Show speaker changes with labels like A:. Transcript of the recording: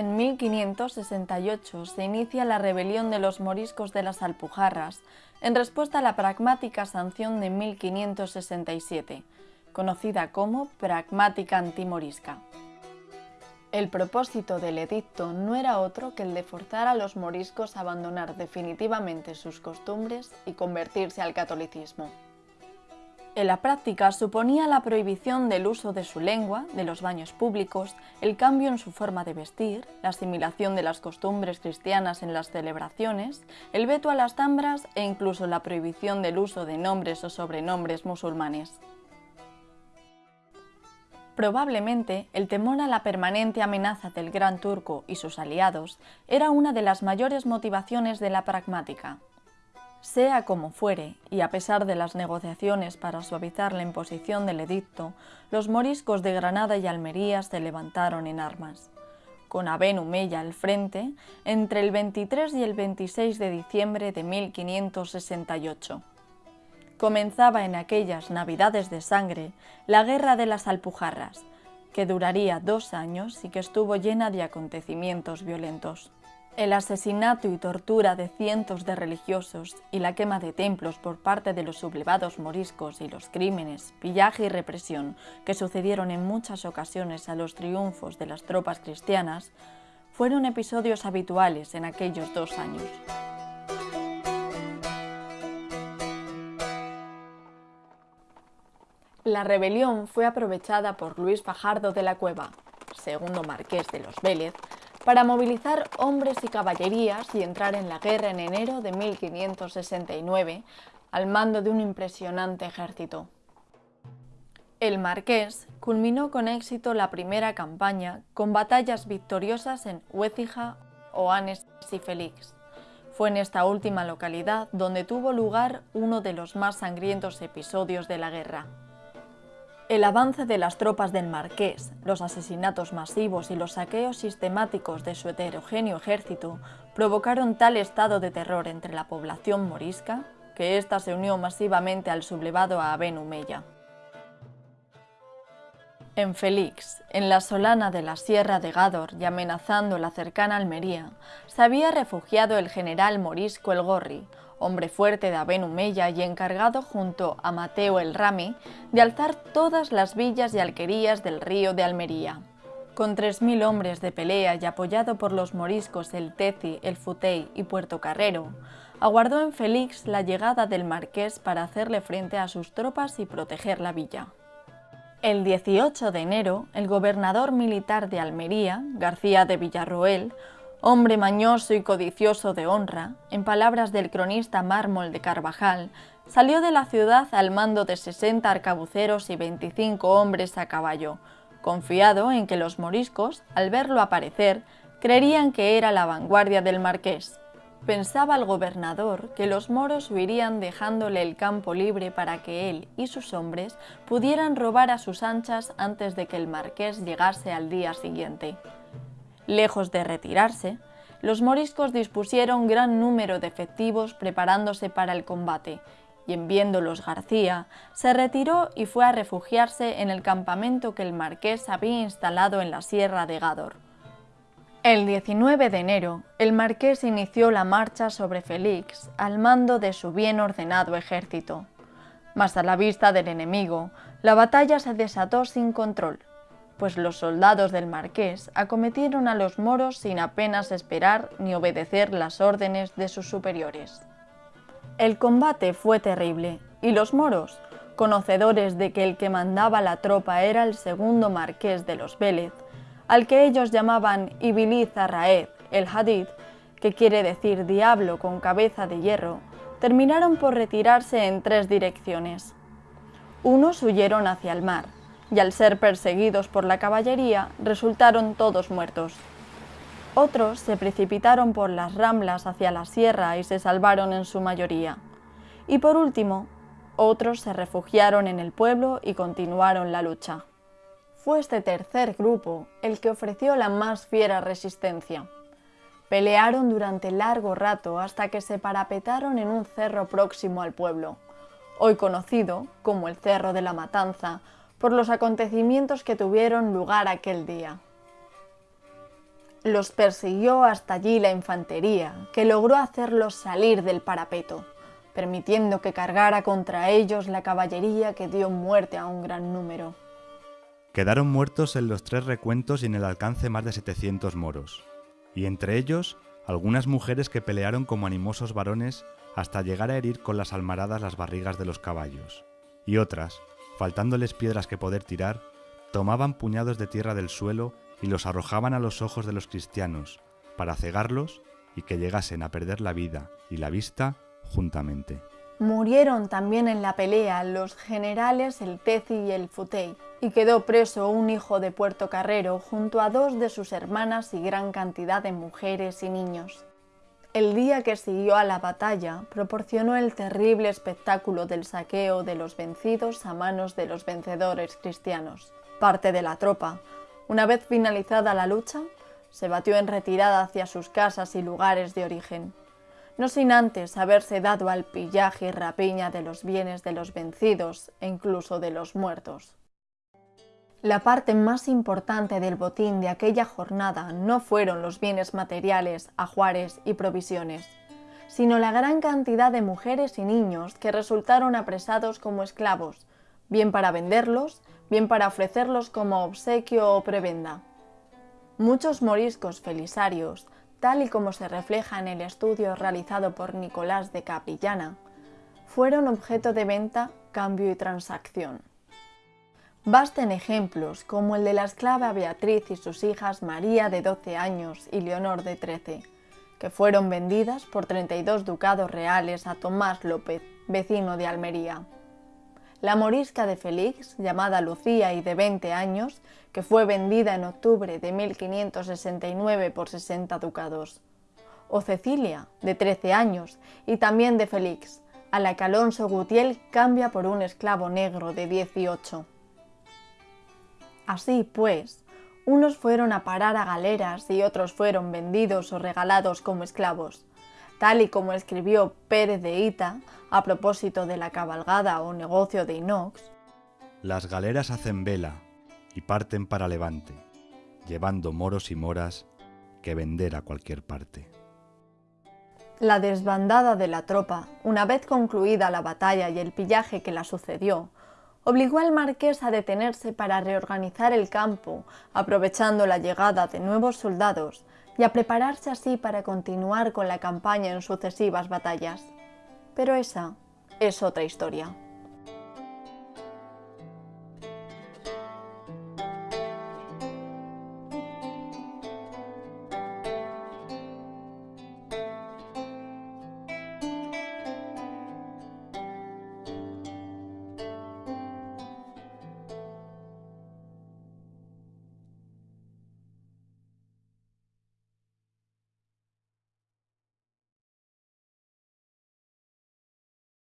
A: En 1568 se inicia la rebelión de los moriscos de las Alpujarras, en respuesta a la pragmática sanción de 1567, conocida como Pragmática Antimorisca. El propósito del edicto no era otro que el de forzar a los moriscos a abandonar definitivamente sus costumbres y convertirse al catolicismo. En la práctica suponía la prohibición del uso de su lengua, de los baños públicos, el cambio en su forma de vestir, la asimilación de las costumbres cristianas en las celebraciones, el veto a las tambras e incluso la prohibición del uso de nombres o sobrenombres musulmanes. Probablemente el temor a la permanente amenaza del Gran Turco y sus aliados era una de las mayores motivaciones de la pragmática. Sea como fuere, y a pesar de las negociaciones para suavizar la imposición del edicto, los moriscos de Granada y Almería se levantaron en armas. Con Aben Humeya al frente, entre el 23 y el 26 de diciembre de 1568 comenzaba en aquellas Navidades de sangre la Guerra de las Alpujarras, que duraría dos años y que estuvo llena de acontecimientos violentos. El asesinato y tortura de cientos de religiosos y la quema de templos por parte de los sublevados moriscos y los crímenes, pillaje y represión que sucedieron en muchas ocasiones a los triunfos de las tropas cristianas fueron episodios habituales en aquellos dos años. La rebelión fue aprovechada por Luis Fajardo de la Cueva, segundo marqués de los Vélez, para movilizar hombres y caballerías y entrar en la guerra en enero de 1569 al mando de un impresionante ejército. El marqués culminó con éxito la primera campaña con batallas victoriosas en Huécija, Oanes y Félix. Fue en esta última localidad donde tuvo lugar uno de los más sangrientos episodios de la guerra. El avance de las tropas del Marqués, los asesinatos masivos y los saqueos sistemáticos de su heterogéneo ejército provocaron tal estado de terror entre la población morisca que ésta se unió masivamente al sublevado a Aben Humeya. En Félix, en la solana de la Sierra de Gádor y amenazando la cercana Almería, se había refugiado el general morisco El Gorri, hombre fuerte de Aben Humeya y encargado junto a Mateo el Rami de alzar todas las villas y alquerías del río de Almería. Con 3.000 hombres de pelea y apoyado por los moriscos el Teci, el Futey y Puerto Carrero, aguardó en Félix la llegada del marqués para hacerle frente a sus tropas y proteger la villa. El 18 de enero, el gobernador militar de Almería, García de Villarroel, Hombre mañoso y codicioso de honra, en palabras del cronista Mármol de Carvajal, salió de la ciudad al mando de 60 arcabuceros y 25 hombres a caballo, confiado en que los moriscos, al verlo aparecer, creerían que era la vanguardia del marqués. Pensaba el gobernador que los moros huirían dejándole el campo libre para que él y sus hombres pudieran robar a sus anchas antes de que el marqués llegase al día siguiente. Lejos de retirarse, los moriscos dispusieron gran número de efectivos preparándose para el combate, y en viéndolos García, se retiró y fue a refugiarse en el campamento que el marqués había instalado en la sierra de Gádor. El 19 de enero, el marqués inició la marcha sobre Félix al mando de su bien ordenado ejército. Mas a la vista del enemigo, la batalla se desató sin control pues los soldados del marqués acometieron a los moros sin apenas esperar ni obedecer las órdenes de sus superiores. El combate fue terrible, y los moros, conocedores de que el que mandaba la tropa era el segundo marqués de los Vélez, al que ellos llamaban Ibiliz Arraed, el Hadid, que quiere decir diablo con cabeza de hierro, terminaron por retirarse en tres direcciones. Unos huyeron hacia el mar, y al ser perseguidos por la caballería resultaron todos muertos. Otros se precipitaron por las ramblas hacia la sierra y se salvaron en su mayoría. Y por último, otros se refugiaron en el pueblo y continuaron la lucha. Fue este tercer grupo el que ofreció la más fiera resistencia. Pelearon durante largo rato hasta que se parapetaron en un cerro próximo al pueblo, hoy conocido como el Cerro de la Matanza por los acontecimientos que tuvieron lugar aquel día. Los persiguió hasta allí la infantería, que logró hacerlos salir del parapeto, permitiendo que cargara contra ellos la caballería que dio muerte a un gran número.
B: Quedaron muertos en los tres recuentos y en el alcance más de 700 moros, y entre ellos algunas mujeres que pelearon como animosos varones hasta llegar a herir con las almaradas las barrigas de los caballos, y otras, faltándoles piedras que poder tirar, tomaban puñados de tierra del suelo y los arrojaban a los ojos de los cristianos, para cegarlos y que llegasen a perder la vida y la vista juntamente.
A: Murieron también en la pelea los generales el Tezi y el Futey, y quedó preso un hijo de Puerto Carrero junto a dos de sus hermanas y gran cantidad de mujeres y niños. El día que siguió a la batalla proporcionó el terrible espectáculo del saqueo de los vencidos a manos de los vencedores cristianos. Parte de la tropa, una vez finalizada la lucha, se batió en retirada hacia sus casas y lugares de origen, no sin antes haberse dado al pillaje y rapiña de los bienes de los vencidos e incluso de los muertos. La parte más importante del botín de aquella jornada no fueron los bienes materiales, ajuares y provisiones, sino la gran cantidad de mujeres y niños que resultaron apresados como esclavos, bien para venderlos, bien para ofrecerlos como obsequio o prebenda. Muchos moriscos felisarios, tal y como se refleja en el estudio realizado por Nicolás de Caprillana, fueron objeto de venta, cambio y transacción. Basten ejemplos como el de la esclava Beatriz y sus hijas María de 12 años y Leonor de 13, que fueron vendidas por 32 ducados reales a Tomás López, vecino de Almería la morisca de Félix, llamada Lucía y de 20 años, que fue vendida en octubre de 1569 por 60 ducados. O Cecilia, de 13 años, y también de Félix, a la que Alonso Gutiel cambia por un esclavo negro de 18. Así pues, unos fueron a parar a galeras y otros fueron vendidos o regalados como esclavos, tal y como escribió Pérez de Ita a propósito de la cabalgada o negocio de inox.
B: Las galeras hacen vela y parten para Levante, llevando moros y moras que vender a cualquier parte.
A: La desbandada de la tropa, una vez concluida la batalla y el pillaje que la sucedió, obligó al marqués a detenerse para reorganizar el campo, aprovechando la llegada de nuevos soldados y a prepararse así para continuar con la campaña en sucesivas batallas. Pero esa es otra historia.